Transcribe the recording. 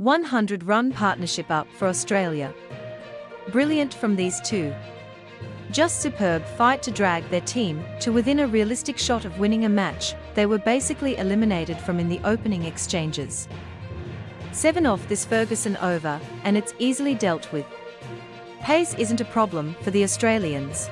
100 run partnership up for Australia. Brilliant from these two. Just superb fight to drag their team to within a realistic shot of winning a match they were basically eliminated from in the opening exchanges. 7 off this Ferguson over, and it's easily dealt with. Pace isn't a problem for the Australians.